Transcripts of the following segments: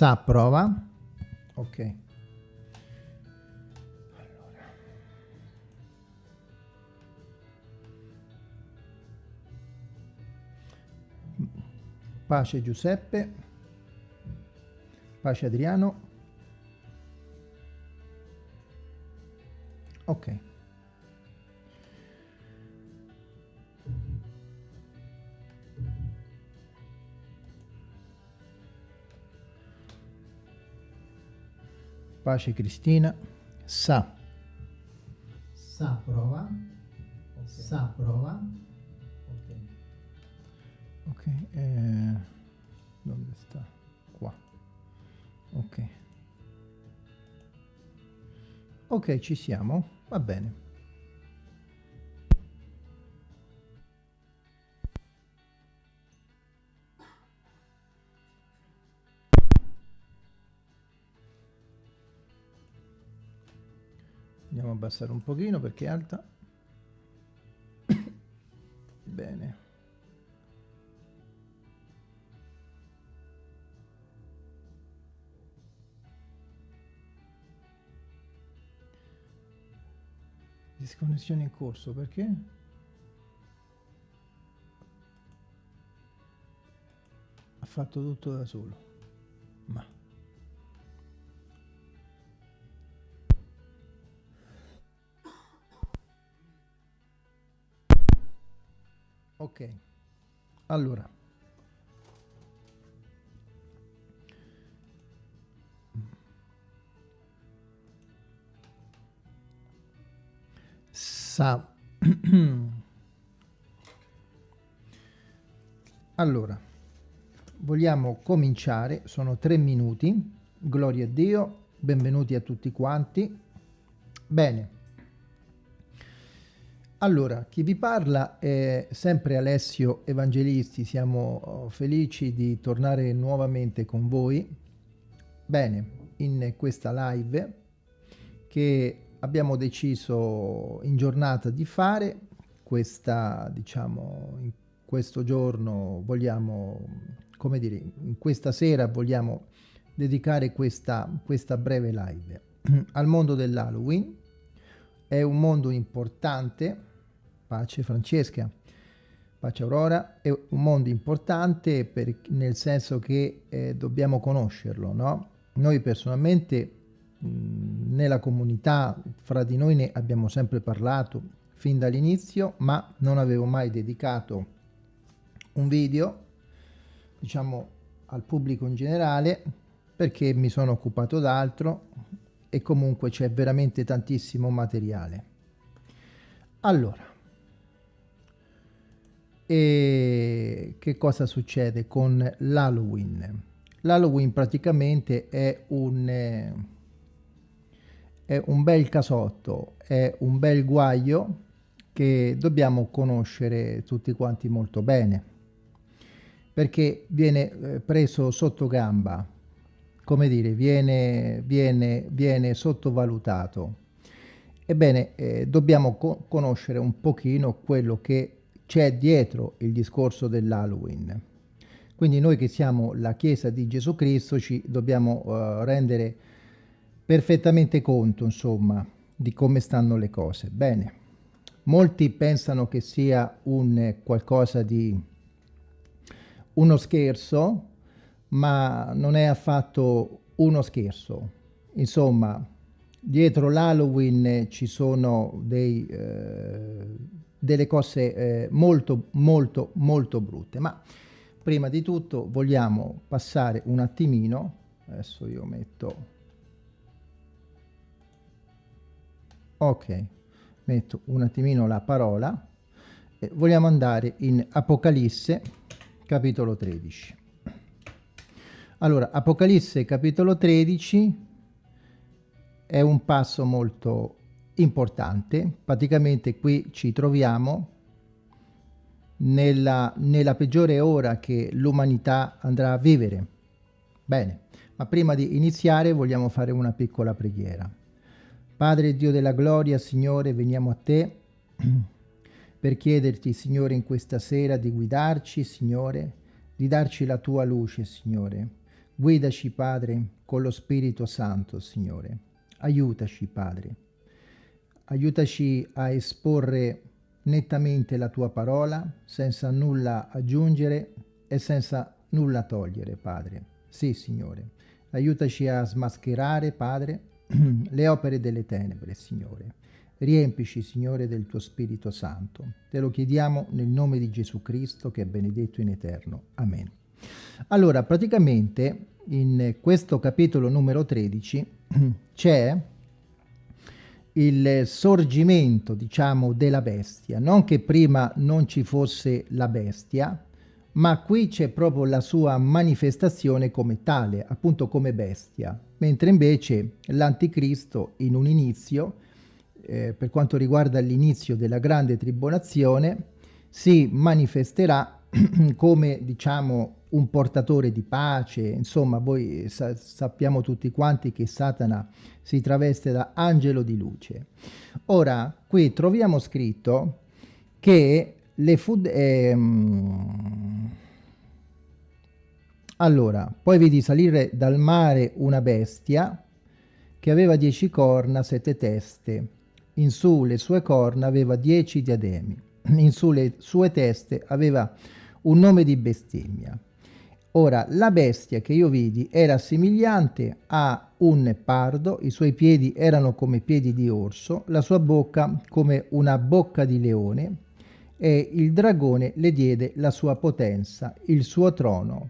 Sa prova. Ok. Pace Giuseppe. Pace Adriano. Ok. Pace Cristina. Sa. Sa prova. Okay. Sa prova. Ok. Ok. Eh, dove sta? Qua. Ok. Ok, ci siamo. Va bene. Abbassare un pochino perché è alta. Bene. Disconnessione in corso, perché? Ha fatto tutto da solo. Ok. Allora. Sa. allora. Vogliamo cominciare, sono tre minuti. Gloria a Dio. Benvenuti a tutti quanti. Bene. Allora, chi vi parla è sempre Alessio Evangelisti, siamo oh, felici di tornare nuovamente con voi. Bene, in questa live che abbiamo deciso in giornata di fare, questa, diciamo, in questo giorno vogliamo, come dire, in questa sera vogliamo dedicare questa, questa breve live al mondo dell'Halloween. È un mondo importante, pace Francesca, pace Aurora, è un mondo importante per, nel senso che eh, dobbiamo conoscerlo, no? Noi personalmente mh, nella comunità, fra di noi ne abbiamo sempre parlato fin dall'inizio, ma non avevo mai dedicato un video, diciamo, al pubblico in generale, perché mi sono occupato d'altro e comunque c'è veramente tantissimo materiale. Allora, e che cosa succede con l'Halloween? L'Halloween praticamente è un, è un bel casotto, è un bel guaio che dobbiamo conoscere tutti quanti molto bene perché viene eh, preso sotto gamba, come dire, viene, viene, viene sottovalutato. Ebbene, eh, dobbiamo co conoscere un pochino quello che c'è dietro il discorso dell'Halloween. Quindi noi che siamo la Chiesa di Gesù Cristo ci dobbiamo uh, rendere perfettamente conto, insomma, di come stanno le cose. Bene, molti pensano che sia un qualcosa di uno scherzo, ma non è affatto uno scherzo. Insomma, dietro l'Halloween ci sono dei... Eh, delle cose eh, molto molto molto brutte. Ma prima di tutto vogliamo passare un attimino adesso io metto ok metto un attimino la parola e vogliamo andare in Apocalisse capitolo 13 allora Apocalisse capitolo 13 è un passo molto importante. Praticamente qui ci troviamo nella, nella peggiore ora che l'umanità andrà a vivere. Bene, ma prima di iniziare vogliamo fare una piccola preghiera. Padre Dio della gloria, Signore, veniamo a te per chiederti, Signore, in questa sera di guidarci, Signore, di darci la tua luce, Signore, Guidaci, Padre, con lo Spirito Santo, Signore. Aiutaci, Padre. Aiutaci a esporre nettamente la tua parola, senza nulla aggiungere e senza nulla togliere, Padre. Sì, Signore. Aiutaci a smascherare, Padre, le opere delle tenebre, Signore. Riempici, Signore, del tuo Spirito Santo. Te lo chiediamo nel nome di Gesù Cristo, che è benedetto in eterno. Amen. Allora, praticamente, in questo capitolo numero 13 c'è il sorgimento, diciamo, della bestia. Non che prima non ci fosse la bestia, ma qui c'è proprio la sua manifestazione come tale, appunto come bestia. Mentre invece l'anticristo in un inizio, eh, per quanto riguarda l'inizio della grande tribolazione, si manifesterà come, diciamo, un portatore di pace, insomma voi sa sappiamo tutti quanti che Satana si traveste da angelo di luce. Ora, qui troviamo scritto che le food... Ehm... Allora, poi vedi salire dal mare una bestia che aveva dieci corna, sette teste. In su le sue corna aveva dieci diademi. In su le sue teste aveva un nome di bestemmia. Ora, la bestia che io vidi era somigliante a un pardo, i suoi piedi erano come piedi di orso, la sua bocca come una bocca di leone, e il dragone le diede la sua potenza, il suo trono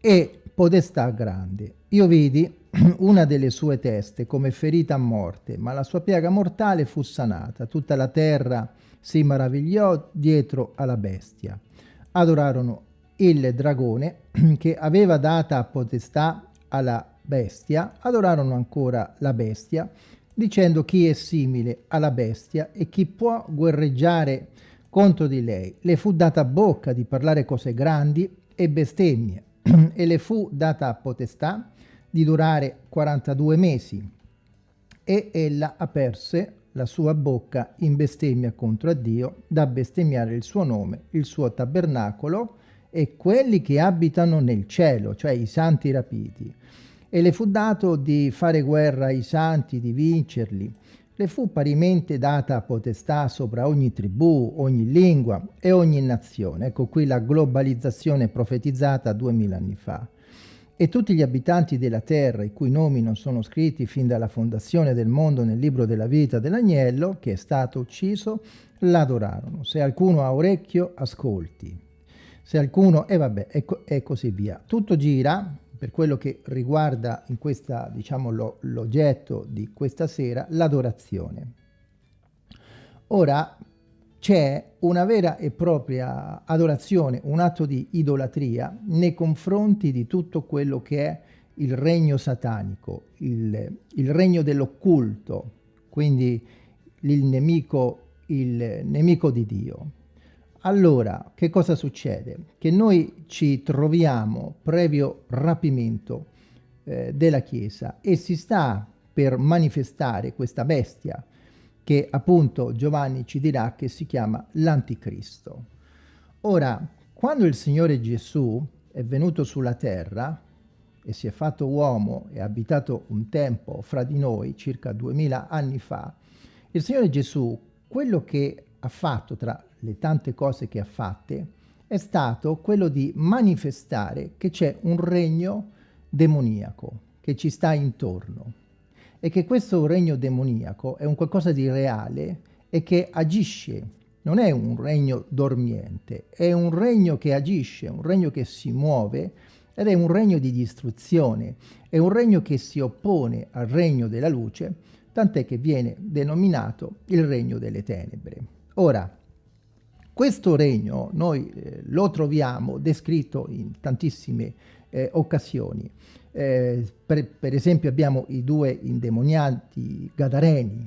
e podestà grande. Io vidi una delle sue teste come ferita a morte, ma la sua piaga mortale fu sanata. Tutta la terra si maravigliò dietro alla bestia. Adorarono il dragone che aveva data potestà alla bestia, adorarono ancora la bestia, dicendo chi è simile alla bestia e chi può guerreggiare contro di lei. Le fu data bocca di parlare cose grandi e bestemmie e le fu data potestà di durare 42 mesi e ella aperse la sua bocca in bestemmia contro Dio da bestemmiare il suo nome, il suo tabernacolo e quelli che abitano nel cielo, cioè i santi rapiti. E le fu dato di fare guerra ai santi, di vincerli. Le fu parimente data potestà sopra ogni tribù, ogni lingua e ogni nazione. Ecco qui la globalizzazione profetizzata duemila anni fa. E tutti gli abitanti della terra, i cui nomi non sono scritti fin dalla fondazione del mondo nel libro della vita dell'agnello, che è stato ucciso, l'adorarono. Se alcuno ha orecchio, ascolti se alcuno, e vabbè, e, co e così via. Tutto gira, per quello che riguarda in questa, diciamo, l'oggetto di questa sera, l'adorazione. Ora c'è una vera e propria adorazione, un atto di idolatria nei confronti di tutto quello che è il regno satanico, il, il regno dell'occulto, quindi il nemico, il nemico di Dio. Allora, che cosa succede? Che noi ci troviamo previo rapimento eh, della Chiesa e si sta per manifestare questa bestia che appunto Giovanni ci dirà che si chiama l'Anticristo. Ora, quando il Signore Gesù è venuto sulla terra e si è fatto uomo e ha abitato un tempo fra di noi, circa duemila anni fa, il Signore Gesù, quello che ha fatto tra le tante cose che ha fatte, è stato quello di manifestare che c'è un regno demoniaco che ci sta intorno e che questo regno demoniaco è un qualcosa di reale e che agisce, non è un regno dormiente, è un regno che agisce, un regno che si muove ed è un regno di distruzione, è un regno che si oppone al regno della luce, tant'è che viene denominato il regno delle tenebre. Ora, questo regno noi eh, lo troviamo descritto in tantissime eh, occasioni. Eh, per, per, esempio abbiamo i due indemoniati Gadareni,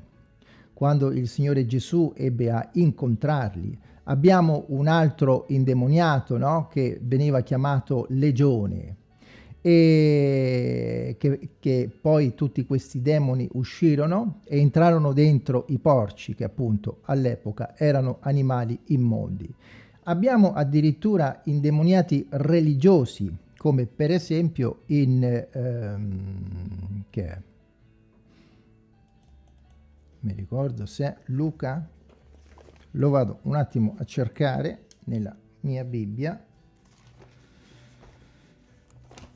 quando il Signore Gesù ebbe a incontrarli. Abbiamo un altro indemoniato no? che veniva chiamato Legione, e che, che, poi tutti questi demoni uscirono e entrarono dentro i porci che appunto all'epoca erano animali immondi. Abbiamo addirittura indemoniati religiosi come per esempio in ehm, che è? mi ricordo se è Luca lo vado un attimo a cercare nella mia Bibbia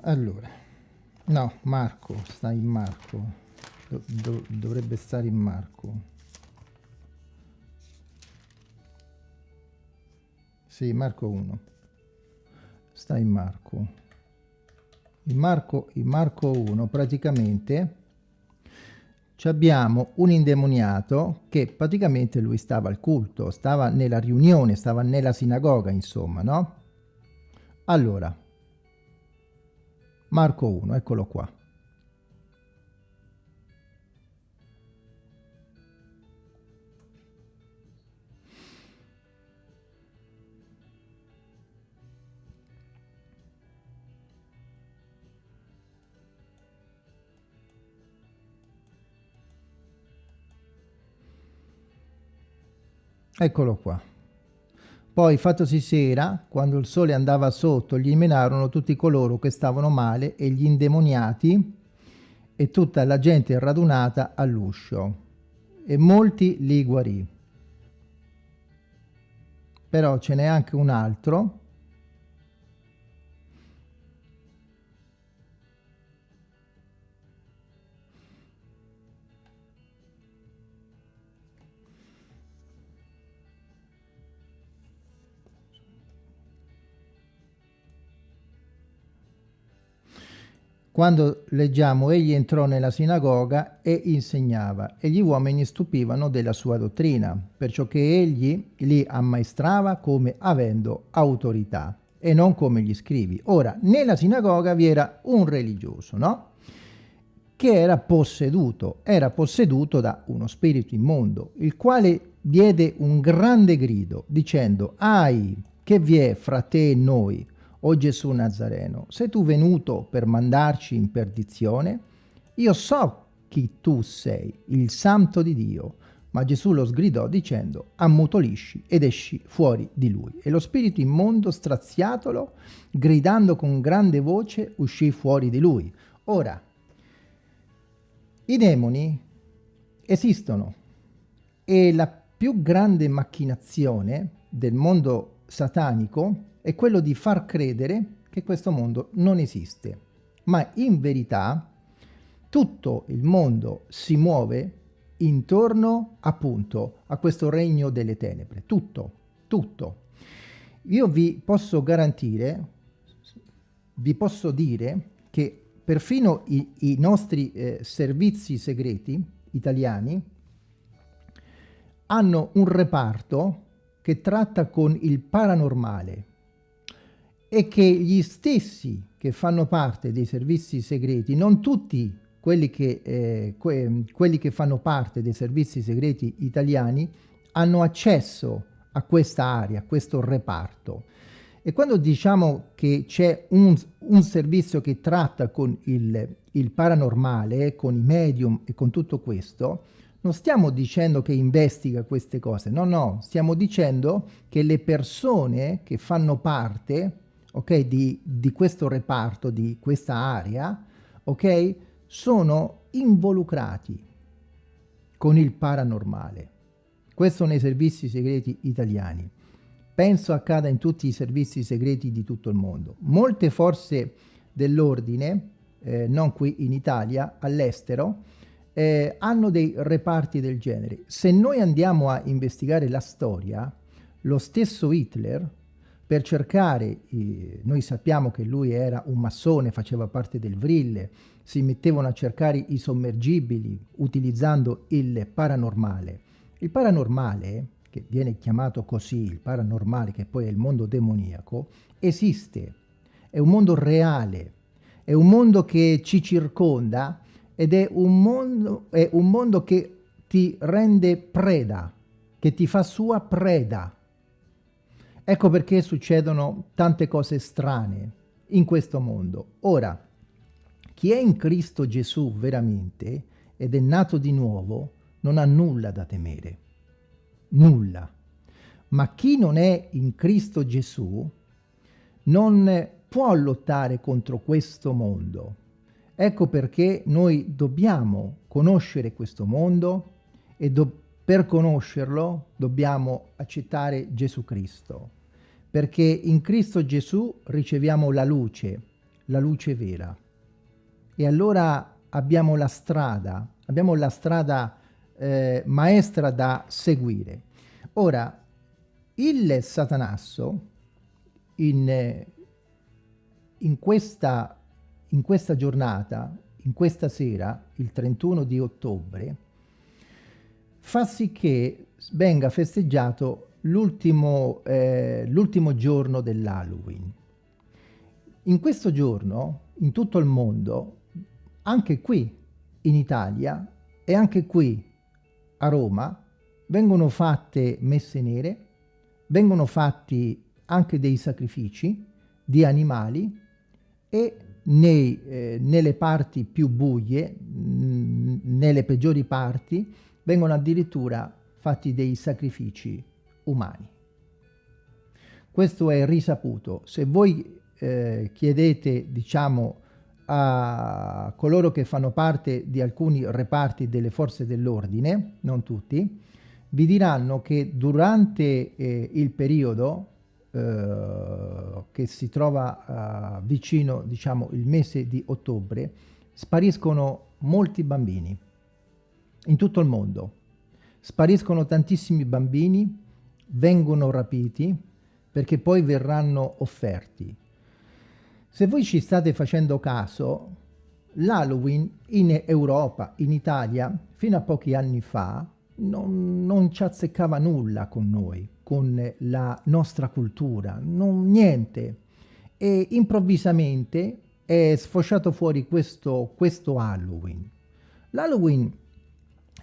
allora no Marco sta in Marco. Do, do, dovrebbe stare in Marco. Sì Marco 1 sta in Marco. In Marco in Marco 1 praticamente abbiamo un indemoniato che praticamente lui stava al culto, stava nella riunione, stava nella sinagoga, insomma, no? Allora, Marco 1, eccolo qua. Eccolo qua. Poi, fattosi sera, quando il sole andava sotto, gli menarono tutti coloro che stavano male e gli indemoniati e tutta la gente radunata all'uscio. E molti li guarì. Però ce n'è anche un altro Quando leggiamo egli entrò nella sinagoga e insegnava e gli uomini stupivano della sua dottrina, perciò che egli li ammaestrava come avendo autorità e non come gli scrivi. Ora, nella sinagoga vi era un religioso, no? Che era posseduto, era posseduto da uno spirito immondo, il quale diede un grande grido dicendo, ai, che vi è fra te e noi? O Gesù Nazareno, sei tu venuto per mandarci in perdizione? Io so chi tu sei, il santo di Dio. Ma Gesù lo sgridò dicendo, ammutolisci ed esci fuori di lui. E lo spirito immondo, straziatolo, gridando con grande voce, uscì fuori di lui. Ora, i demoni esistono e la più grande macchinazione del mondo satanico è quello di far credere che questo mondo non esiste. Ma in verità tutto il mondo si muove intorno appunto a questo regno delle tenebre. Tutto, tutto. Io vi posso garantire, vi posso dire che perfino i, i nostri eh, servizi segreti italiani hanno un reparto che tratta con il paranormale, e che gli stessi che fanno parte dei servizi segreti, non tutti quelli che, eh, que quelli che fanno parte dei servizi segreti italiani, hanno accesso a questa area, a questo reparto. E quando diciamo che c'è un, un, servizio che tratta con il, il paranormale, con i medium e con tutto questo, non stiamo dicendo che investiga queste cose, no, no, stiamo dicendo che le persone che fanno parte ok, di, di questo reparto, di questa area, ok, sono involucrati con il paranormale. Questo nei servizi segreti italiani. Penso accada in tutti i servizi segreti di tutto il mondo. Molte forze dell'ordine, eh, non qui in Italia, all'estero, eh, hanno dei reparti del genere. Se noi andiamo a investigare la storia, lo stesso Hitler, per cercare, eh, noi sappiamo che lui era un massone, faceva parte del Vrille, si mettevano a cercare i sommergibili utilizzando il paranormale. Il paranormale, che viene chiamato così, il paranormale che poi è il mondo demoniaco, esiste, è un mondo reale, è un mondo che ci circonda ed è un mondo, è un mondo che ti rende preda, che ti fa sua preda, Ecco perché succedono tante cose strane in questo mondo. Ora, chi è in Cristo Gesù veramente ed è nato di nuovo non ha nulla da temere. Nulla. Ma chi non è in Cristo Gesù non può lottare contro questo mondo. Ecco perché noi dobbiamo conoscere questo mondo e per conoscerlo dobbiamo accettare Gesù Cristo, perché in Cristo Gesù riceviamo la luce, la luce vera. E allora abbiamo la strada, abbiamo la strada eh, maestra da seguire. Ora, il Satanasso in, in, questa, in questa giornata, in questa sera, il 31 di ottobre, fa sì che venga festeggiato l'ultimo eh, giorno dell'Halloween. In questo giorno, in tutto il mondo, anche qui in Italia e anche qui a Roma, vengono fatte messe nere, vengono fatti anche dei sacrifici di animali e nei, eh, nelle parti più buie, mh, nelle peggiori parti, vengono addirittura fatti dei sacrifici umani. Questo è risaputo. Se voi eh, chiedete, diciamo, a coloro che fanno parte di alcuni reparti delle forze dell'ordine, non tutti, vi diranno che durante eh, il periodo eh, che si trova eh, vicino, diciamo, il mese di ottobre, spariscono molti bambini in tutto il mondo. Spariscono tantissimi bambini, vengono rapiti perché poi verranno offerti. Se voi ci state facendo caso, l'Halloween in Europa, in Italia, fino a pochi anni fa, non, non ci azzeccava nulla con noi, con la nostra cultura, non, niente. E improvvisamente è sfociato fuori questo, questo Halloween. L'Halloween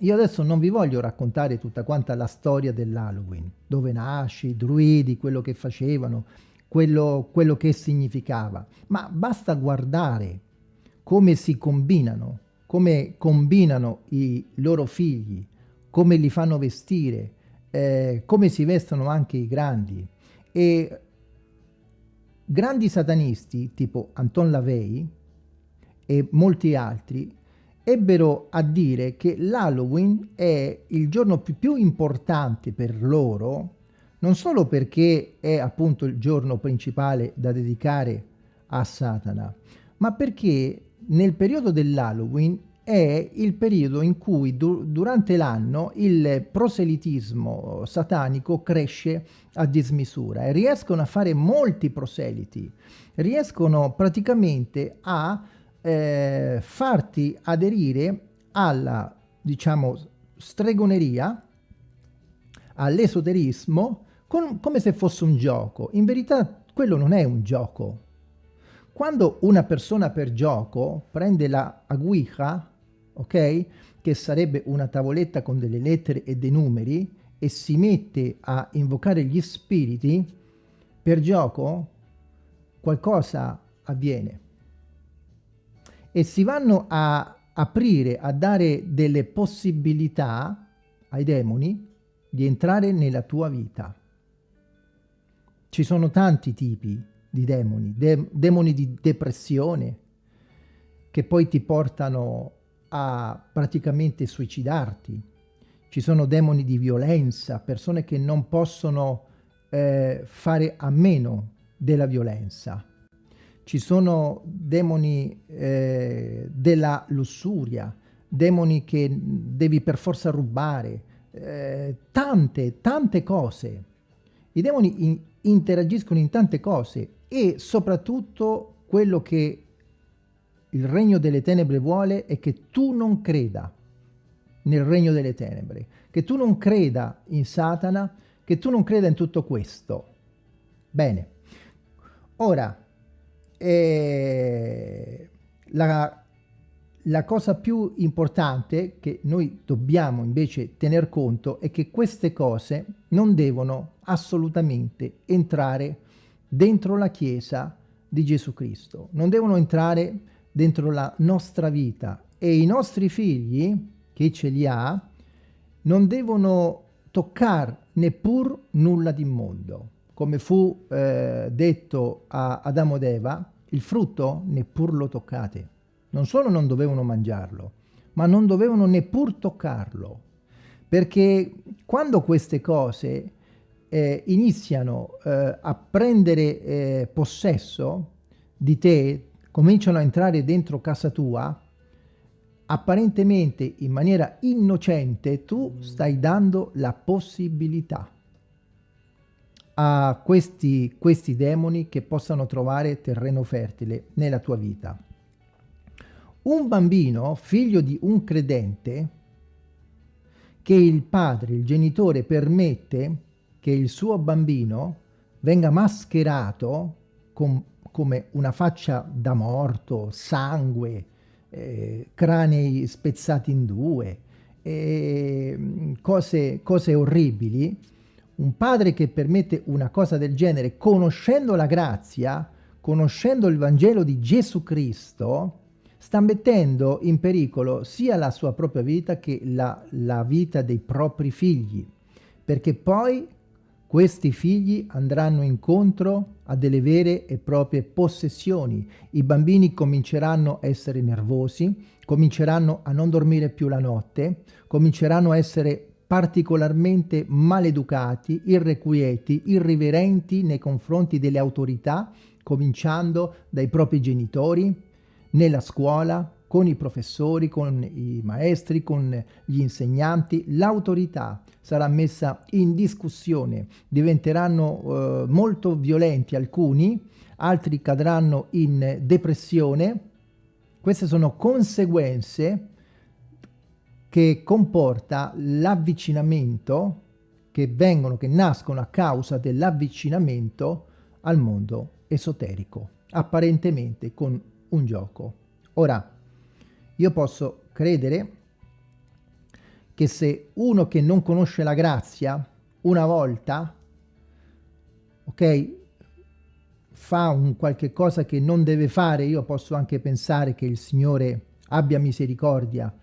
io adesso non vi voglio raccontare tutta quanta la storia dell'Halloween, dove nasce, i druidi, quello che facevano, quello, quello che significava, ma basta guardare come si combinano, come combinano i loro figli, come li fanno vestire, eh, come si vestono anche i grandi. E grandi satanisti tipo Anton Lavey e molti altri ebbero a dire che l'Halloween è il giorno più, più, importante per loro, non solo perché è appunto il giorno principale da dedicare a Satana, ma perché nel periodo dell'Halloween è il periodo in cui du durante l'anno il proselitismo satanico cresce a dismisura e riescono a fare molti proseliti, riescono praticamente a eh, farti aderire alla, diciamo, stregoneria, all'esoterismo, come se fosse un gioco. In verità quello non è un gioco. Quando una persona per gioco prende la aguija, ok, che sarebbe una tavoletta con delle lettere e dei numeri, e si mette a invocare gli spiriti, per gioco qualcosa avviene e si vanno a aprire, a dare delle possibilità ai demoni di entrare nella tua vita. Ci sono tanti tipi di demoni, de demoni di depressione, che poi ti portano a praticamente suicidarti. Ci sono demoni di violenza, persone che non possono eh, fare a meno della violenza ci sono demoni eh, della lussuria, demoni che devi per forza rubare, eh, tante, tante cose. I demoni in, interagiscono in tante cose e soprattutto quello che il regno delle tenebre vuole è che tu non creda nel regno delle tenebre, che tu non creda in Satana, che tu non creda in tutto questo. Bene, ora e la, la cosa più importante che noi dobbiamo invece tener conto è che queste cose non devono assolutamente entrare dentro la Chiesa di Gesù Cristo, non devono entrare dentro la nostra vita e i nostri figli, che ce li ha, non devono toccare neppur nulla di mondo. Come fu eh, detto a Adamo ed Eva, il frutto neppur lo toccate. Non solo non dovevano mangiarlo, ma non dovevano neppur toccarlo. Perché quando queste cose eh, iniziano eh, a prendere eh, possesso di te, cominciano a entrare dentro casa tua, apparentemente in maniera innocente tu stai dando la possibilità a questi, questi demoni che possano trovare terreno fertile nella tua vita. Un bambino, figlio di un credente, che il padre, il genitore permette che il suo bambino venga mascherato com come una faccia da morto, sangue, eh, cranei spezzati in due, eh, cose, cose orribili, un padre che permette una cosa del genere, conoscendo la grazia, conoscendo il Vangelo di Gesù Cristo, sta mettendo in pericolo sia la sua propria vita che la, la vita dei propri figli, perché poi questi figli andranno incontro a delle vere e proprie possessioni. I bambini cominceranno a essere nervosi, cominceranno a non dormire più la notte, cominceranno a essere particolarmente maleducati, irrequieti, irriverenti nei confronti delle autorità, cominciando dai propri genitori, nella scuola, con i professori, con i maestri, con gli insegnanti, l'autorità sarà messa in discussione, diventeranno eh, molto violenti alcuni, altri cadranno in depressione. Queste sono conseguenze che comporta l'avvicinamento che vengono, che nascono a causa dell'avvicinamento al mondo esoterico, apparentemente con un gioco. Ora, io posso credere che se uno che non conosce la grazia una volta, ok, fa un qualche cosa che non deve fare, io posso anche pensare che il Signore abbia misericordia,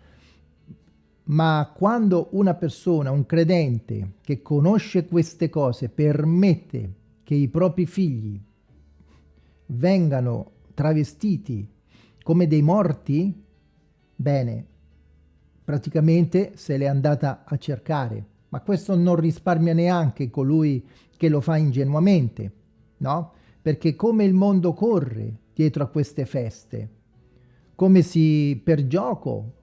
ma quando una persona, un credente che conosce queste cose, permette che i propri figli vengano travestiti come dei morti, bene, praticamente se l'è andata a cercare, ma questo non risparmia neanche colui che lo fa ingenuamente, no? Perché come il mondo corre dietro a queste feste, come si per gioco,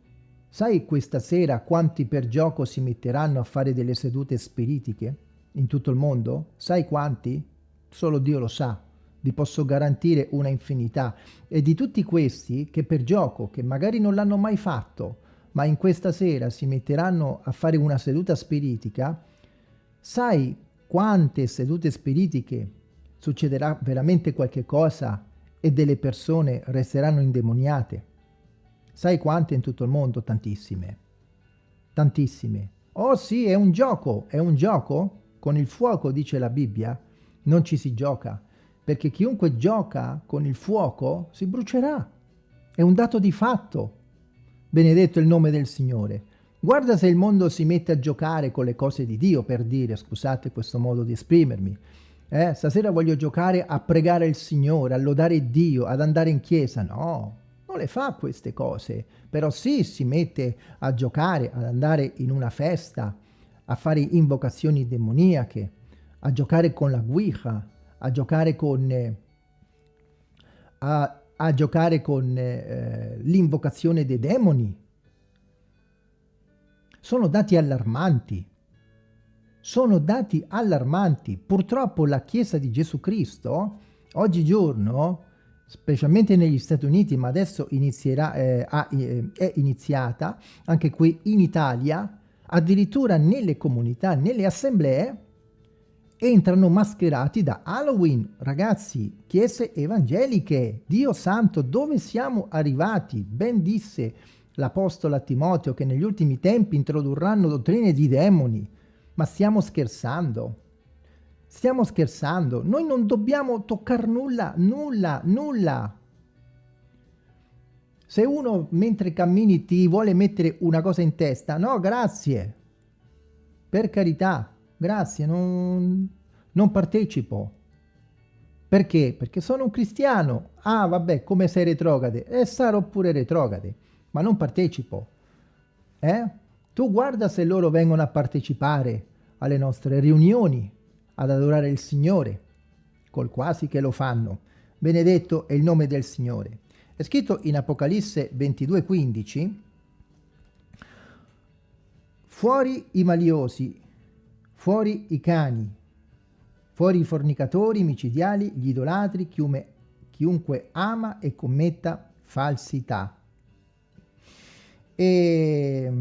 sai questa sera quanti per gioco si metteranno a fare delle sedute spiritiche in tutto il mondo? Sai quanti? Solo Dio lo sa vi posso garantire una infinità e di tutti questi che per gioco, che magari non l'hanno mai fatto, ma in questa sera si metteranno a fare una seduta spiritica, sai quante sedute spiritiche succederà veramente qualche cosa e delle persone resteranno indemoniate? Sai quante in tutto il mondo? Tantissime. Tantissime. Oh sì, è un gioco, è un gioco? Con il fuoco, dice la Bibbia, non ci si gioca, perché chiunque gioca con il fuoco si brucerà. È un dato di fatto. Benedetto il nome del Signore. Guarda se il mondo si mette a giocare con le cose di Dio, per dire, scusate questo modo di esprimermi. Eh, stasera voglio giocare a pregare il Signore, a lodare Dio, ad andare in chiesa. No, le fa queste cose. Però sì, si mette a giocare, ad andare in una festa, a fare invocazioni demoniache, a giocare con la guija, a giocare con... Eh, a a giocare con eh, l'invocazione dei demoni. Sono dati allarmanti. Sono dati allarmanti. Purtroppo la Chiesa di Gesù Cristo, oggigiorno, specialmente negli Stati Uniti, ma adesso inizierà, eh, ha, eh, è iniziata, anche qui in Italia, addirittura nelle comunità, nelle assemblee, entrano mascherati da Halloween. Ragazzi, chiese evangeliche, Dio santo, dove siamo arrivati? Ben disse l'apostolo a Timoteo che negli ultimi tempi introdurranno dottrine di demoni. Ma stiamo scherzando? Stiamo scherzando? Noi non dobbiamo toccare nulla, nulla, nulla. Se uno mentre cammini ti vuole mettere una cosa in testa, no, grazie. Per carità, grazie, non, non partecipo. Perché? Perché sono un cristiano. Ah, vabbè, come sei retrograde? E eh, sarò pure retrograde, ma non partecipo. Eh? Tu guarda se loro vengono a partecipare alle nostre riunioni, ad adorare il Signore, col quasi che lo fanno. Benedetto è il nome del Signore. È scritto in Apocalisse 22,15 Fuori i maliosi, fuori i cani, fuori i fornicatori, i micidiali, gli idolatri, chiume, chiunque ama e commetta falsità. E...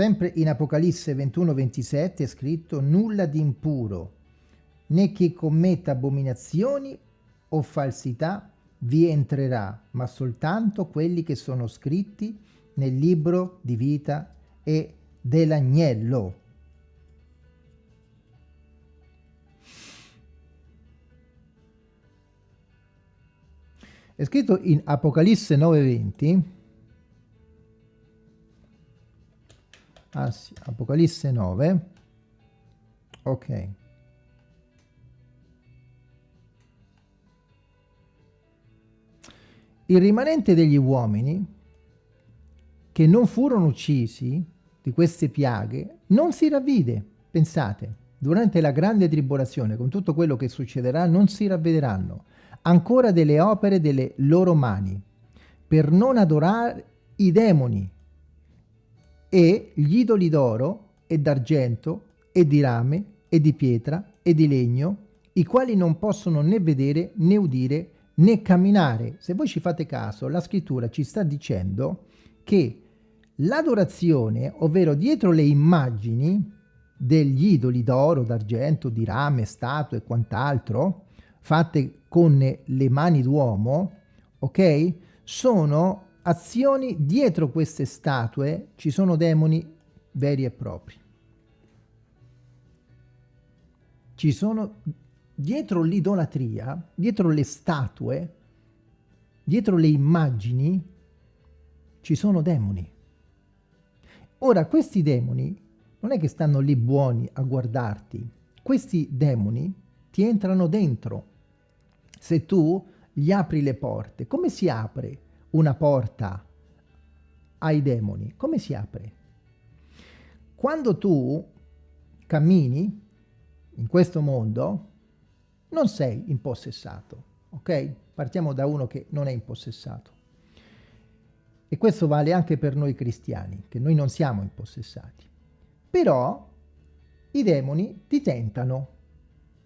Sempre in Apocalisse 21-27 è scritto nulla di impuro, né chi commetta abominazioni o falsità vi entrerà, ma soltanto quelli che sono scritti nel libro di vita e dell'agnello. È scritto in Apocalisse 9:20. Ah Apocalisse 9. Ok. Il rimanente degli uomini che non furono uccisi di queste piaghe non si ravvide. Pensate, durante la grande tribolazione, con tutto quello che succederà, non si ravvederanno ancora delle opere delle loro mani, per non adorare i demoni e gli idoli d'oro e d'argento e di rame e di pietra e di legno, i quali non possono né vedere né udire né camminare. Se voi ci fate caso, la scrittura ci sta dicendo che L'adorazione, ovvero dietro le immagini degli idoli d'oro, d'argento, di rame, statue e quant'altro, fatte con le mani d'uomo, ok? Sono azioni dietro queste statue, ci sono demoni veri e propri. Ci sono dietro l'idolatria, dietro le statue, dietro le immagini, ci sono demoni. Ora, questi demoni non è che stanno lì buoni a guardarti. Questi demoni ti entrano dentro. Se tu gli apri le porte, come si apre una porta ai demoni? Come si apre? Quando tu cammini in questo mondo, non sei impossessato, ok? Partiamo da uno che non è impossessato. E questo vale anche per noi cristiani, che noi non siamo impossessati. Però i demoni ti tentano.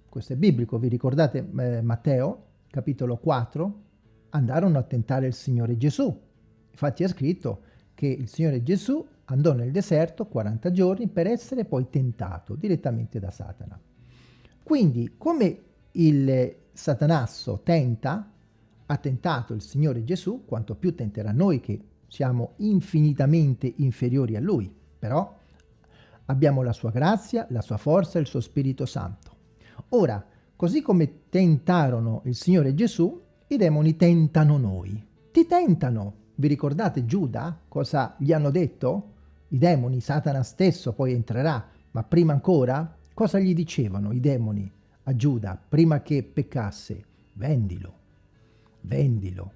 Questo è biblico, vi ricordate eh, Matteo, capitolo 4? Andarono a tentare il Signore Gesù. Infatti è scritto che il Signore Gesù andò nel deserto 40 giorni per essere poi tentato direttamente da Satana. Quindi come il Satanasso tenta, ha tentato il Signore Gesù, quanto più tenterà noi che siamo infinitamente inferiori a Lui, però abbiamo la sua grazia, la sua forza e il suo Spirito Santo. Ora, così come tentarono il Signore Gesù, i demoni tentano noi. Ti tentano. Vi ricordate Giuda? Cosa gli hanno detto? I demoni, Satana stesso poi entrerà, ma prima ancora, cosa gli dicevano i demoni a Giuda prima che peccasse? Vendilo, vendilo,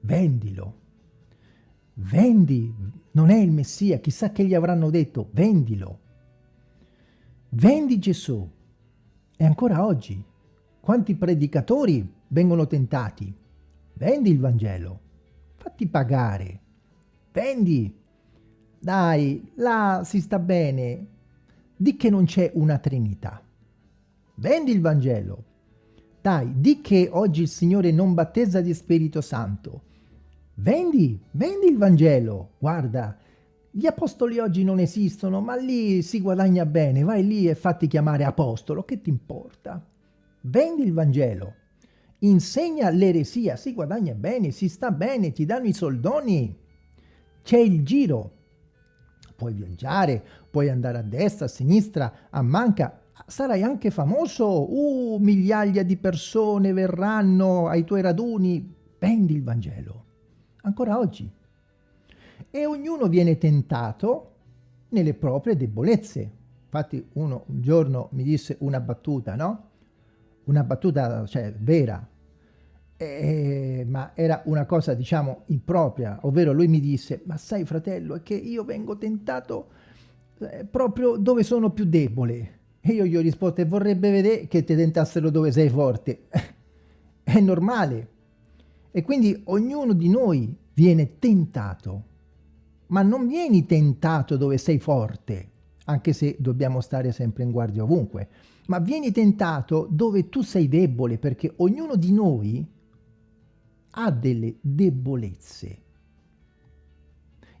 vendilo vendi, non è il Messia, chissà che gli avranno detto, vendilo. Vendi Gesù. E ancora oggi, quanti predicatori vengono tentati? Vendi il Vangelo, fatti pagare, vendi. Dai, là si sta bene, di che non c'è una Trinità. Vendi il Vangelo. Dai, di che oggi il Signore non battezza di Spirito Santo. Vendi, vendi il Vangelo. Guarda, gli apostoli oggi non esistono, ma lì si guadagna bene. Vai lì e fatti chiamare apostolo, che ti importa? Vendi il Vangelo. Insegna l'eresia, si guadagna bene, si sta bene, ti danno i soldoni. C'è il giro. Puoi viaggiare, puoi andare a destra, a sinistra, a manca. Sarai anche famoso. Uh, migliaia di persone verranno ai tuoi raduni. Vendi il Vangelo ancora oggi. E ognuno viene tentato nelle proprie debolezze. infatti uno un giorno mi disse una battuta, no? Una battuta, cioè, vera, eh, ma era una cosa, diciamo, impropria, ovvero lui mi disse, ma sai fratello, è che io vengo tentato eh, proprio dove sono più debole. E io gli ho risposto, e vorrebbe vedere che ti tentassero dove sei forte. è normale. E quindi ognuno di noi viene tentato, ma non vieni tentato dove sei forte, anche se dobbiamo stare sempre in guardia ovunque, ma vieni tentato dove tu sei debole, perché ognuno di noi ha delle debolezze.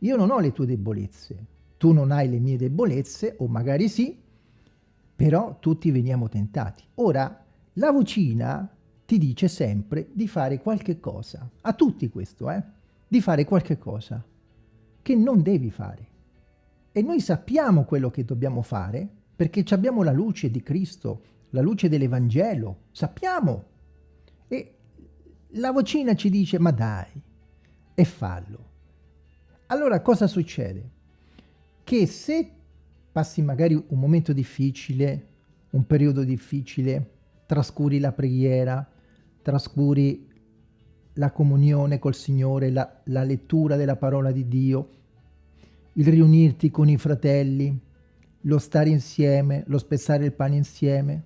Io non ho le tue debolezze, tu non hai le mie debolezze, o magari sì, però tutti veniamo tentati. Ora, la vocina ti dice sempre di fare qualche cosa, a tutti questo, eh? di fare qualche cosa che non devi fare. E noi sappiamo quello che dobbiamo fare perché abbiamo la luce di Cristo, la luce dell'Evangelo, sappiamo. E la vocina ci dice, ma dai, e fallo. Allora cosa succede? Che se passi magari un momento difficile, un periodo difficile, trascuri la preghiera, trascuri la comunione col Signore, la, la lettura della parola di Dio, il riunirti con i fratelli, lo stare insieme, lo spezzare il pane insieme.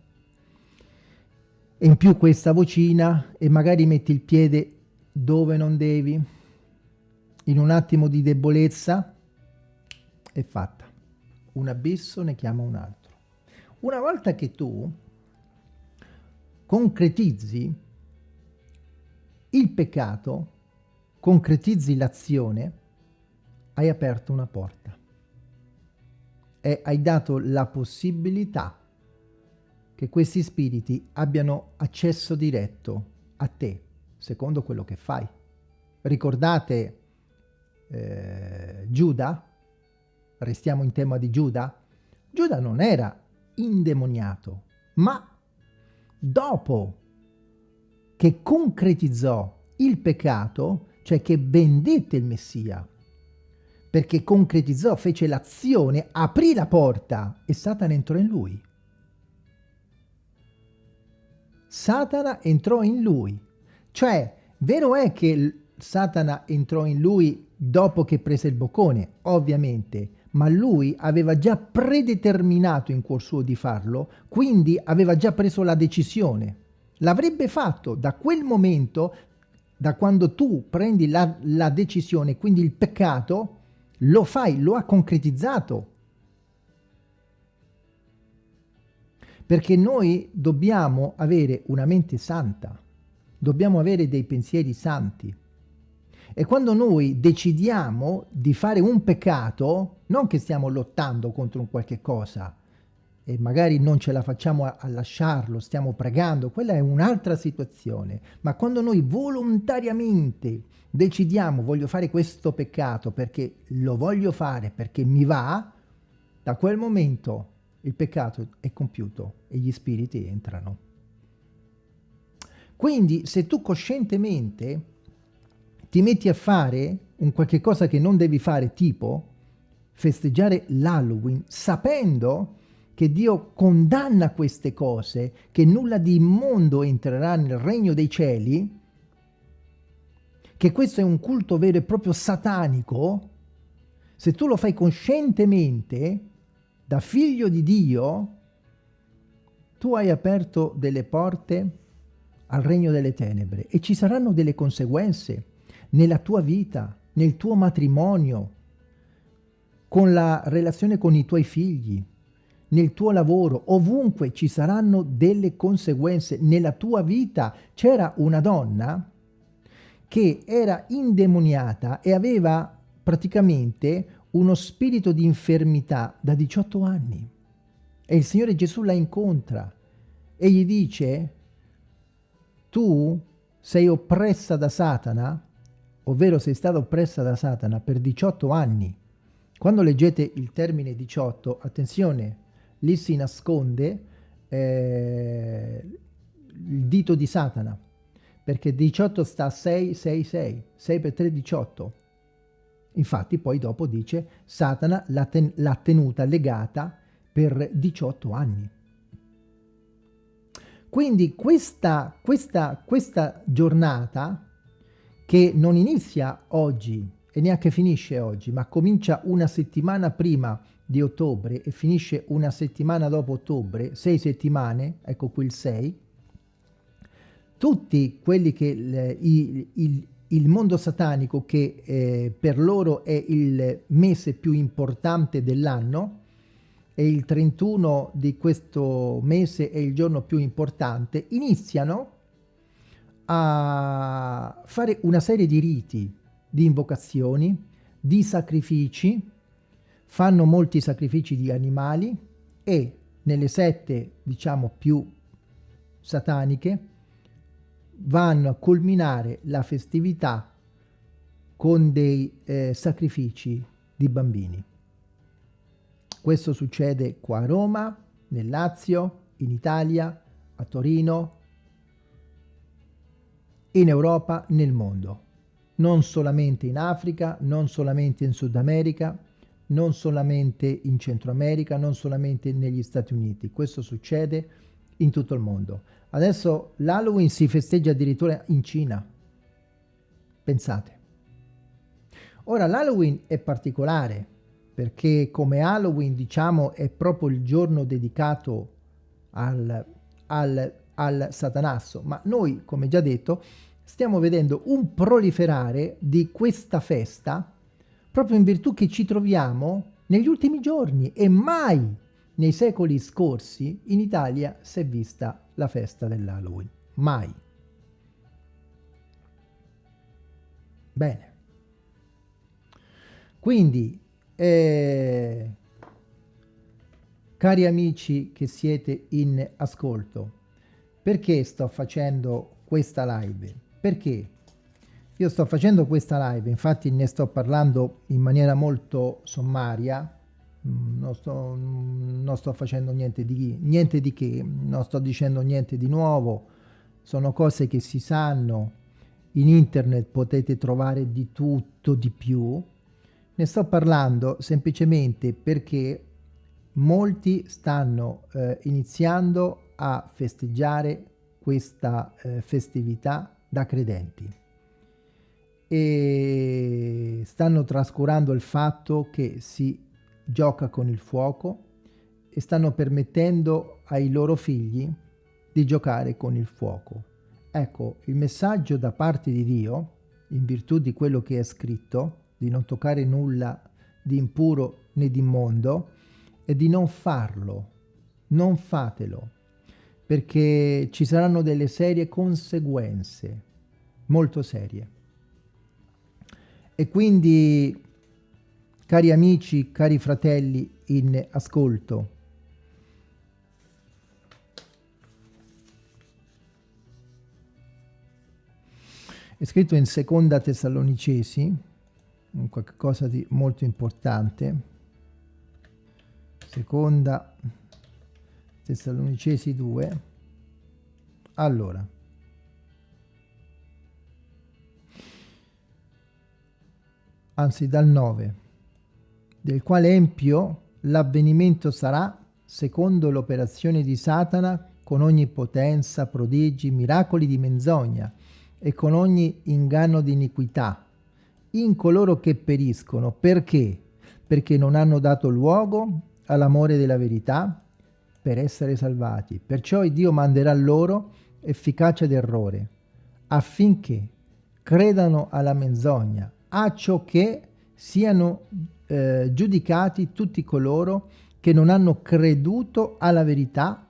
E in più questa vocina e magari metti il piede dove non devi, in un attimo di debolezza, è fatta. Un abisso ne chiama un altro. Una volta che tu concretizzi il peccato, concretizzi l'azione, hai aperto una porta e hai dato la possibilità che questi spiriti abbiano accesso diretto a te, secondo quello che fai. Ricordate eh, Giuda? Restiamo in tema di Giuda? Giuda non era indemoniato, ma dopo che concretizzò il peccato, cioè che vendette il Messia, perché concretizzò, fece l'azione, aprì la porta e Satana entrò in lui. Satana entrò in lui. Cioè, vero è che Satana entrò in lui dopo che prese il boccone, ovviamente, ma lui aveva già predeterminato in cuor suo di farlo, quindi aveva già preso la decisione. L'avrebbe fatto da quel momento, da quando tu prendi la, la decisione, quindi il peccato, lo fai, lo ha concretizzato. Perché noi dobbiamo avere una mente santa, dobbiamo avere dei pensieri santi. E quando noi decidiamo di fare un peccato, non che stiamo lottando contro un qualche cosa, e magari non ce la facciamo a, a lasciarlo, stiamo pregando, quella è un'altra situazione. Ma quando noi volontariamente decidiamo voglio fare questo peccato perché lo voglio fare, perché mi va, da quel momento il peccato è compiuto e gli spiriti entrano. Quindi se tu coscientemente ti metti a fare un qualche cosa che non devi fare, tipo festeggiare l'Halloween, sapendo che Dio condanna queste cose, che nulla di immondo entrerà nel regno dei cieli, che questo è un culto vero e proprio satanico, se tu lo fai coscientemente, da figlio di Dio, tu hai aperto delle porte al regno delle tenebre e ci saranno delle conseguenze nella tua vita, nel tuo matrimonio, con la relazione con i tuoi figli, nel tuo lavoro, ovunque ci saranno delle conseguenze nella tua vita. C'era una donna che era indemoniata e aveva praticamente uno spirito di infermità da 18 anni. E il Signore Gesù la incontra e gli dice, tu sei oppressa da Satana, ovvero sei stata oppressa da Satana per 18 anni. Quando leggete il termine 18, attenzione, lì si nasconde eh, il dito di Satana, perché 18 sta a 6, 6, 6, 6 per 3, 18. Infatti poi dopo dice Satana l'ha ten tenuta legata per 18 anni. Quindi questa, questa, questa giornata che non inizia oggi e neanche finisce oggi, ma comincia una settimana prima di ottobre e finisce una settimana dopo ottobre, sei settimane, ecco qui il 6, tutti quelli che il, il, il mondo satanico che eh, per loro è il mese più importante dell'anno e il 31 di questo mese è il giorno più importante, iniziano a fare una serie di riti, di invocazioni, di sacrifici, fanno molti sacrifici di animali e nelle sette, diciamo, più sataniche, vanno a culminare la festività con dei eh, sacrifici di bambini. Questo succede qua a Roma, nel Lazio, in Italia, a Torino, in Europa, nel mondo. Non solamente in Africa, non solamente in Sud America, non solamente in Centro America, non solamente negli Stati Uniti. Questo succede in tutto il mondo. Adesso l'Halloween si festeggia addirittura in Cina. Pensate. Ora l'Halloween è particolare perché come Halloween diciamo è proprio il giorno dedicato al, al, al satanasso, ma noi come già detto stiamo vedendo un proliferare di questa festa proprio in virtù che ci troviamo negli ultimi giorni e mai nei secoli scorsi in Italia si è vista la festa dell'Halloween. Mai. Bene. Quindi, eh, cari amici che siete in ascolto, perché sto facendo questa live? Perché io sto facendo questa live, infatti ne sto parlando in maniera molto sommaria, Mm, non sto, non sto facendo niente di, niente di che, non sto dicendo niente di nuovo, sono cose che si sanno, in internet potete trovare di tutto di più, ne sto parlando semplicemente perché molti stanno eh, iniziando a festeggiare questa eh, festività da credenti e stanno trascurando il fatto che si gioca con il fuoco e stanno permettendo ai loro figli di giocare con il fuoco. Ecco, il messaggio da parte di Dio, in virtù di quello che è scritto, di non toccare nulla di impuro né di immondo, è di non farlo, non fatelo, perché ci saranno delle serie conseguenze, molto serie. E quindi Cari amici, cari fratelli in ascolto, è scritto in seconda Tessalonicesi, qualcosa di molto importante, seconda Tessalonicesi 2, allora, anzi dal 9, del quale empio l'avvenimento sarà secondo l'operazione di Satana con ogni potenza, prodigi, miracoli di menzogna e con ogni inganno di iniquità in coloro che periscono. Perché? Perché non hanno dato luogo all'amore della verità per essere salvati. Perciò Dio manderà loro efficacia d'errore affinché credano alla menzogna, a ciò che siano eh, giudicati tutti coloro che non hanno creduto alla verità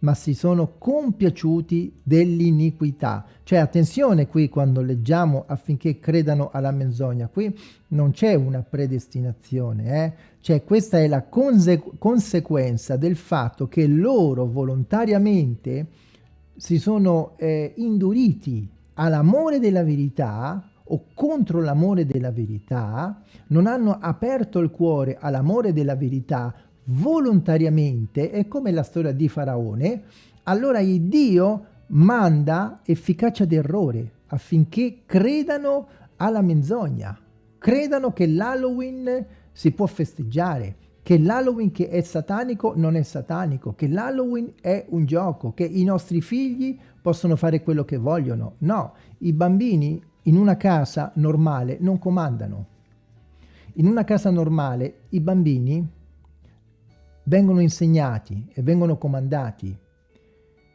ma si sono compiaciuti dell'iniquità. Cioè attenzione qui quando leggiamo affinché credano alla menzogna, qui non c'è una predestinazione, eh? cioè questa è la conse conseguenza del fatto che loro volontariamente si sono eh, induriti all'amore della verità o contro l'amore della verità, non hanno aperto il cuore all'amore della verità volontariamente, è come la storia di Faraone, allora il Dio manda efficacia d'errore affinché credano alla menzogna, credano che l'Halloween si può festeggiare, che l'Halloween che è satanico non è satanico, che l'Halloween è un gioco, che i nostri figli possono fare quello che vogliono. No, i bambini in una casa normale non comandano. In una casa normale i bambini vengono insegnati e vengono comandati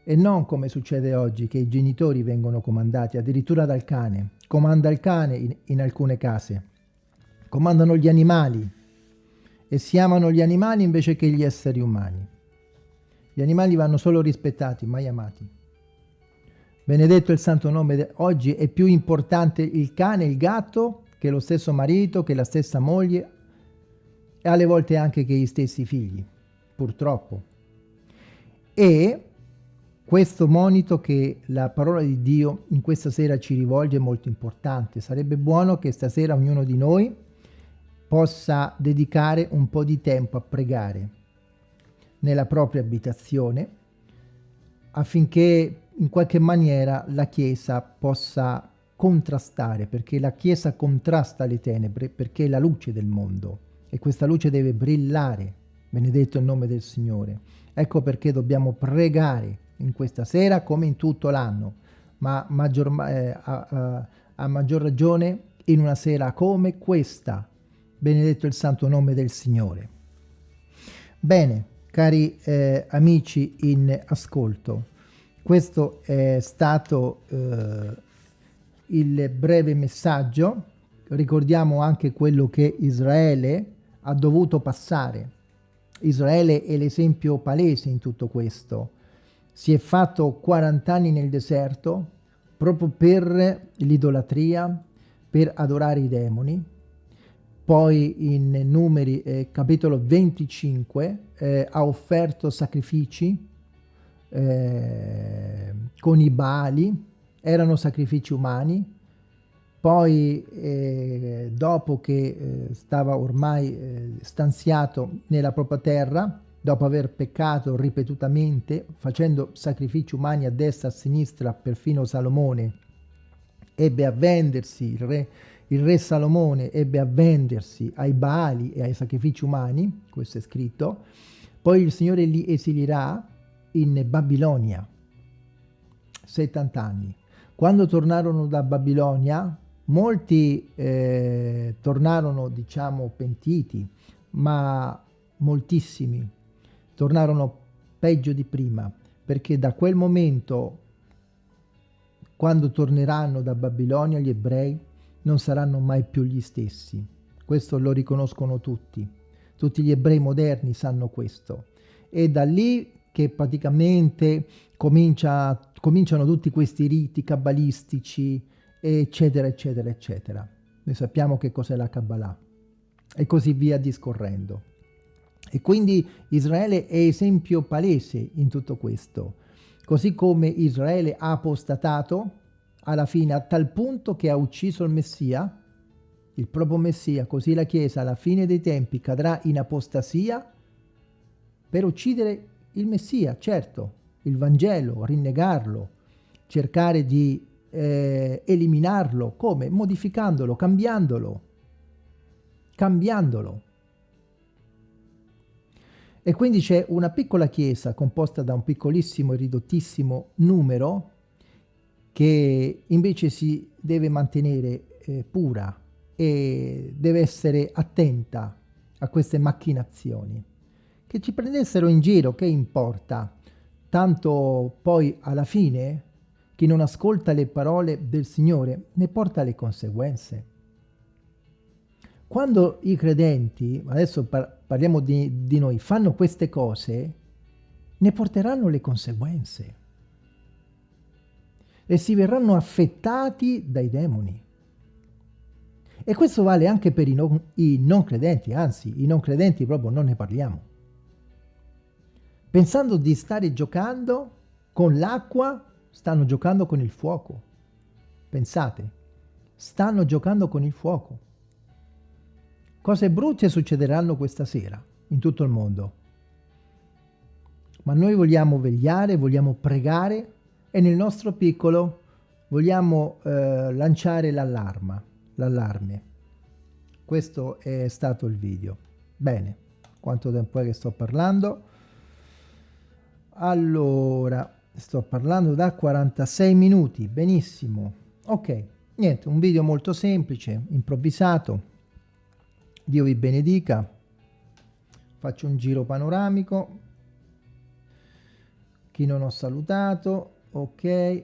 e non come succede oggi che i genitori vengono comandati addirittura dal cane. Comanda il cane in, in alcune case. Comandano gli animali e si amano gli animali invece che gli esseri umani. Gli animali vanno solo rispettati, mai amati. Benedetto il santo nome. Oggi è più importante il cane, il gatto, che lo stesso marito, che la stessa moglie e alle volte anche che gli stessi figli, purtroppo. E questo monito che la parola di Dio in questa sera ci rivolge è molto importante. Sarebbe buono che stasera ognuno di noi possa dedicare un po' di tempo a pregare nella propria abitazione affinché in qualche maniera la Chiesa possa contrastare, perché la Chiesa contrasta le tenebre, perché è la luce del mondo e questa luce deve brillare, benedetto il nome del Signore. Ecco perché dobbiamo pregare in questa sera come in tutto l'anno, ma maggior, eh, a, a, a maggior ragione in una sera come questa. Benedetto il santo nome del Signore. Bene, cari eh, amici in ascolto, questo è stato eh, il breve messaggio. Ricordiamo anche quello che Israele ha dovuto passare. Israele è l'esempio palese in tutto questo si è fatto 40 anni nel deserto proprio per l'idolatria, per adorare i demoni. Poi in Numeri eh, capitolo 25 eh, ha offerto sacrifici eh, con i Baali, erano sacrifici umani. Poi eh, dopo che eh, stava ormai eh, stanziato nella propria terra, dopo aver peccato ripetutamente, facendo sacrifici umani a destra e a sinistra, perfino Salomone ebbe a vendersi, il re, il re Salomone ebbe a vendersi ai Baali e ai sacrifici umani, questo è scritto, poi il Signore li esilirà in Babilonia, 70 anni. Quando tornarono da Babilonia, molti eh, tornarono, diciamo, pentiti, ma moltissimi tornarono peggio di prima, perché da quel momento, quando torneranno da Babilonia, gli ebrei non saranno mai più gli stessi. Questo lo riconoscono tutti. Tutti gli ebrei moderni sanno questo. E da lì che praticamente comincia, cominciano tutti questi riti cabalistici, eccetera, eccetera, eccetera. Noi sappiamo che cos'è la Kabbalah. E così via discorrendo. E quindi Israele è esempio palese in tutto questo. Così come Israele ha apostatato alla fine a tal punto che ha ucciso il Messia, il proprio Messia, così la Chiesa alla fine dei tempi cadrà in apostasia per uccidere il Messia, certo, il Vangelo, rinnegarlo, cercare di eh, eliminarlo, come? Modificandolo, cambiandolo, cambiandolo. E quindi c'è una piccola chiesa composta da un piccolissimo e ridottissimo numero che invece si deve mantenere eh, pura e deve essere attenta a queste macchinazioni. Che ci prendessero in giro, che importa? Tanto poi alla fine chi non ascolta le parole del Signore ne porta le conseguenze. Quando i credenti, adesso par parliamo di, di noi, fanno queste cose, ne porteranno le conseguenze e si verranno affettati dai demoni. E questo vale anche per i non, i non, credenti, anzi, i non credenti proprio non ne parliamo. Pensando di stare giocando con l'acqua, stanno giocando con il fuoco. Pensate, stanno giocando con il fuoco. Cose brutte succederanno questa sera in tutto il mondo. Ma noi vogliamo vegliare, vogliamo pregare e nel nostro piccolo vogliamo eh, lanciare l'allarme. Questo è stato il video. Bene. quanto tempo è che sto parlando allora sto parlando da 46 minuti benissimo. Ok niente un video molto semplice improvvisato. Dio vi benedica. Faccio un giro panoramico. Chi non ho salutato? Ok.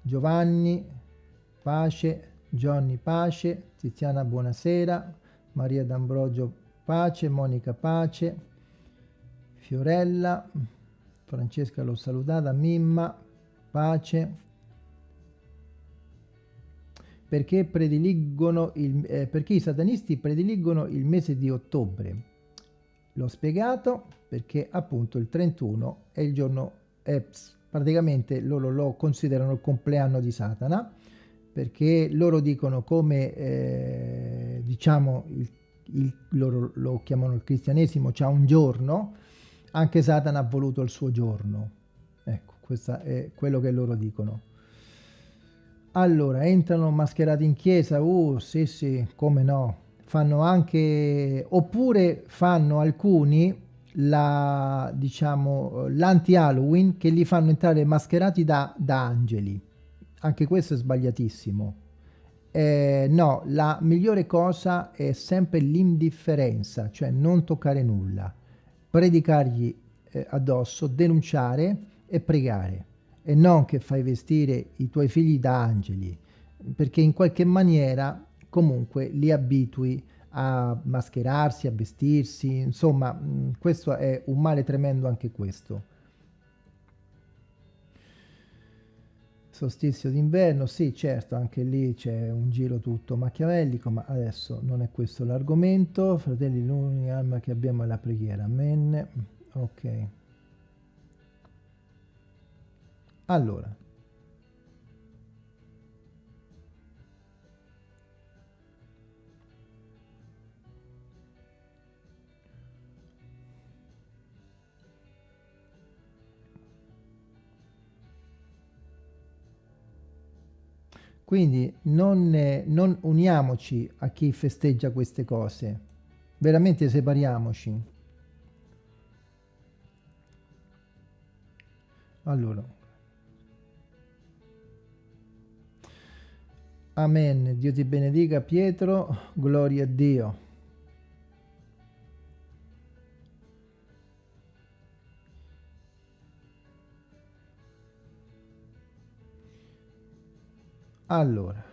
Giovanni pace. Johnny pace. Tiziana buonasera. Maria D'Ambrogio pace. Monica pace. Fiorella Francesca l'ho salutata. Mimma pace. Perché prediligono il, eh, perché i satanisti prediligono il mese di ottobre? L'ho spiegato perché appunto il 31 è il giorno è praticamente loro lo considerano il compleanno di Satana perché loro dicono come eh, diciamo il, il, loro lo chiamano il cristianesimo c'ha un giorno anche Satana ha voluto il suo giorno. Ecco questo è quello che loro dicono. Allora entrano mascherati in chiesa? Uh sì sì come no. Fanno anche oppure fanno alcuni la, diciamo, l'anti-Halloween che li fanno entrare mascherati da, da angeli. Anche questo è sbagliatissimo. Eh, no, la migliore cosa è sempre l'indifferenza, cioè non toccare nulla, predicargli eh, addosso, denunciare e pregare e non che fai vestire i tuoi figli da angeli, perché in qualche maniera comunque li abitui a mascherarsi, a vestirsi, insomma, mm, questo è un male tremendo anche questo. Solstizio d'inverno, sì, certo, anche lì c'è un giro tutto machiavellico, ma adesso non è questo l'argomento. Fratelli, l'unica arma che abbiamo è la preghiera. Amen. Ok. Allora, Quindi non, eh, non uniamoci a chi festeggia queste cose, veramente separiamoci. Allora. Amen. Dio ti benedica Pietro, gloria a Dio. Allora.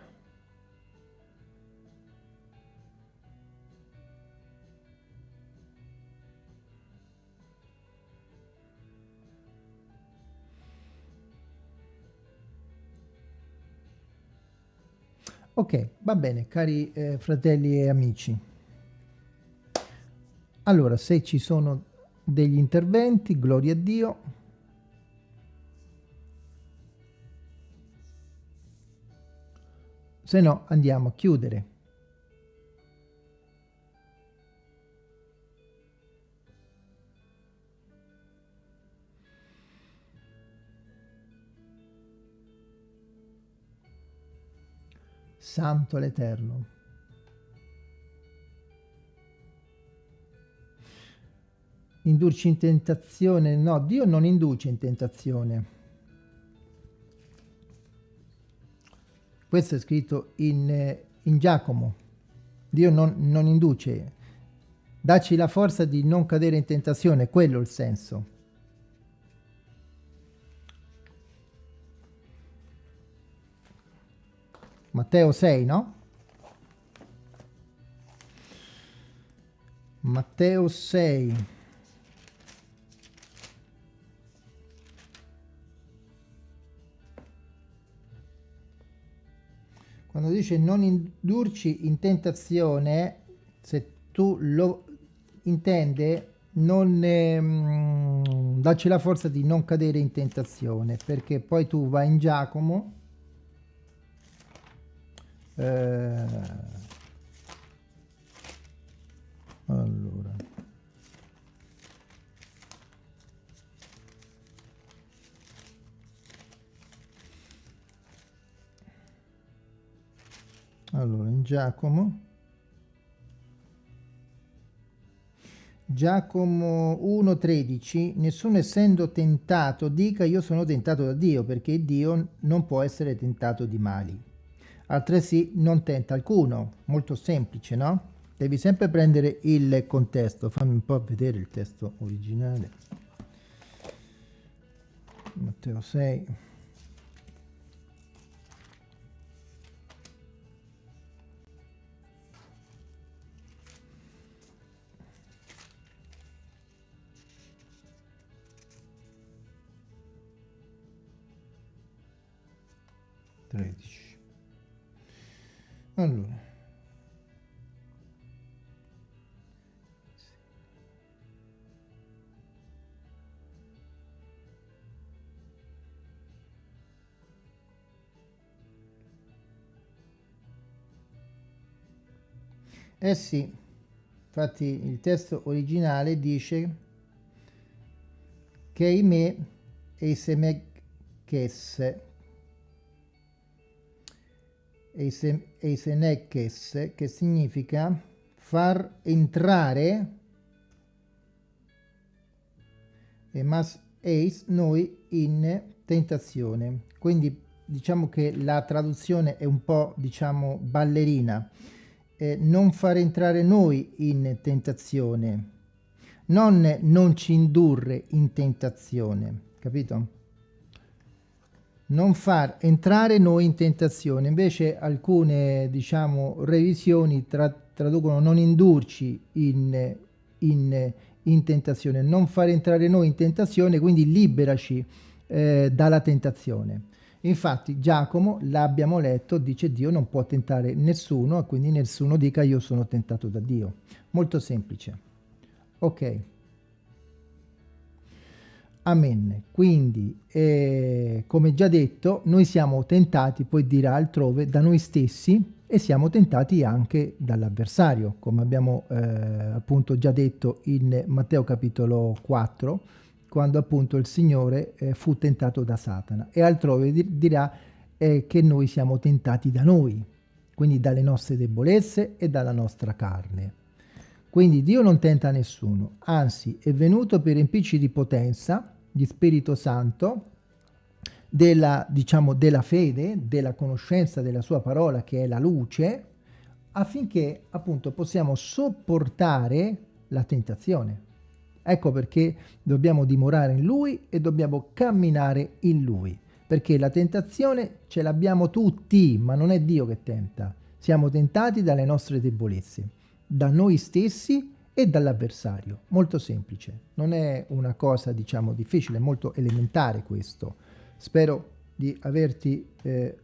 Ok va bene cari eh, fratelli e amici. Allora se ci sono degli interventi gloria a dio se no andiamo a chiudere. Santo l'Eterno. Indurci in tentazione? No, Dio non induce in tentazione. Questo è scritto in, eh, in Giacomo. Dio non, non induce. Dacci la forza di non cadere in tentazione, quello è il senso. Matteo 6, no? Matteo 6. Quando dice non indurci in tentazione, se tu lo intende, non ehm, dacci la forza di non cadere in tentazione, perché poi tu vai in Giacomo, eh, allora in Giacomo Giacomo 1,13 Nessuno essendo tentato dica io sono tentato da Dio, perché Dio non può essere tentato di mali. Altresì non tenta alcuno. Molto semplice, no? Devi sempre prendere il contesto. Fammi un po' vedere il testo originale. Matteo 6. Tredici. Allora. Eh sì, infatti il testo originale dice che i me e i semekes e i senekes che significa far entrare e mas eis noi in tentazione. Quindi diciamo che la traduzione è un po' diciamo ballerina. Eh, non far entrare noi in tentazione, non non ci indurre in tentazione, capito? Non far entrare noi in tentazione, invece alcune diciamo revisioni tra, traducono non indurci in, in, in, tentazione, non far entrare noi in tentazione, quindi liberaci eh, dalla tentazione. Infatti Giacomo, l'abbiamo letto, dice Dio non può tentare nessuno quindi nessuno dica io sono tentato da Dio. Molto semplice. Ok. Amen. Quindi, eh, come già detto, noi siamo tentati, poi dirà altrove, da noi stessi e siamo tentati anche dall'avversario, come abbiamo eh, appunto già detto in Matteo capitolo 4, quando appunto il Signore eh, fu tentato da Satana e altrove dirà eh, che noi siamo tentati da noi, quindi dalle nostre debolezze e dalla nostra carne. Quindi Dio non tenta nessuno, anzi è venuto per riempirci di potenza, di Spirito Santo, della, diciamo, della fede, della conoscenza della sua parola che è la luce, affinché appunto possiamo sopportare la tentazione. Ecco perché dobbiamo dimorare in Lui e dobbiamo camminare in Lui. Perché la tentazione ce l'abbiamo tutti, ma non è Dio che tenta. Siamo tentati dalle nostre debolezze, da noi stessi e dall'avversario. Molto semplice. Non è una cosa, diciamo, difficile, è molto elementare questo. Spero di averti eh,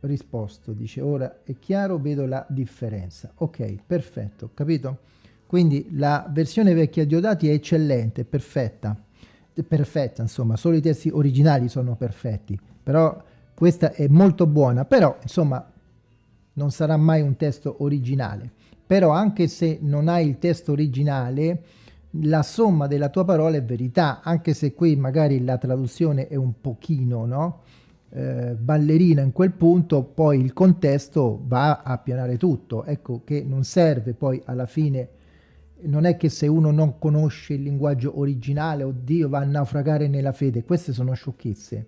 risposto. Dice, ora è chiaro, vedo la differenza. Ok, perfetto, capito? Quindi la versione vecchia di Odati è eccellente, perfetta, perfetta insomma, solo i testi originali sono perfetti, però questa è molto buona, però insomma non sarà mai un testo originale. Però anche se non hai il testo originale, la somma della tua parola è verità, anche se qui magari la traduzione è un pochino, no? Eh, ballerina in quel punto, poi il contesto va a pianare tutto. Ecco che non serve poi alla fine non è che se uno non conosce il linguaggio originale, oddio, va a naufragare nella fede. Queste sono sciocchezze.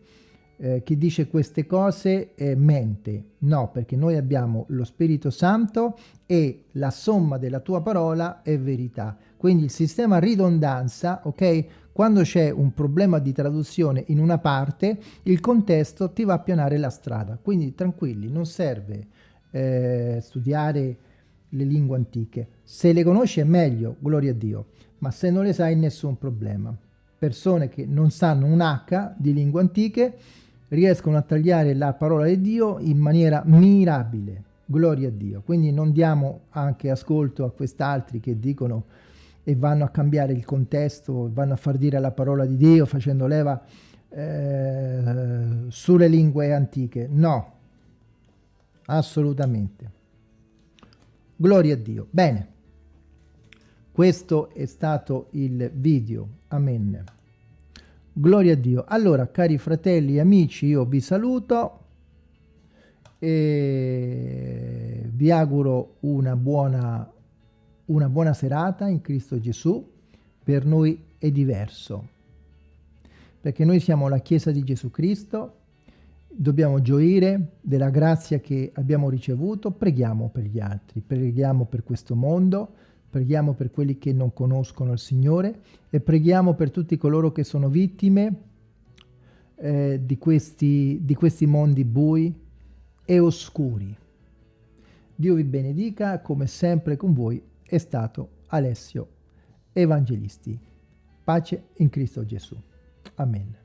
Eh, chi dice queste cose eh, mente. No, perché noi abbiamo lo Spirito Santo e la somma della tua parola è verità. Quindi il sistema ridondanza, ok? Quando c'è un problema di traduzione in una parte, il contesto ti va a pianare la strada. Quindi tranquilli, non serve eh, studiare le lingue antiche. Se le conosci è meglio, gloria a Dio, ma se non le sai nessun problema. Persone che non sanno un H di lingue antiche riescono a tagliare la parola di Dio in maniera mirabile, gloria a Dio. Quindi non diamo anche ascolto a quest'altri che dicono e vanno a cambiare il contesto, vanno a far dire la parola di Dio facendo leva eh, sulle lingue antiche. No, assolutamente. Gloria a Dio. Bene, questo è stato il video. Amen. Gloria a Dio. Allora, cari fratelli e amici, io vi saluto e vi auguro una buona una buona serata in Cristo Gesù, per noi è diverso, perché noi siamo la Chiesa di Gesù Cristo, dobbiamo gioire della grazia che abbiamo ricevuto, preghiamo per gli altri, preghiamo per questo mondo, preghiamo per quelli che non conoscono il Signore e preghiamo per tutti coloro che sono vittime eh, di, questi, di questi mondi bui e oscuri. Dio vi benedica, come sempre con voi è stato Alessio Evangelisti. Pace in Cristo Gesù. Amen.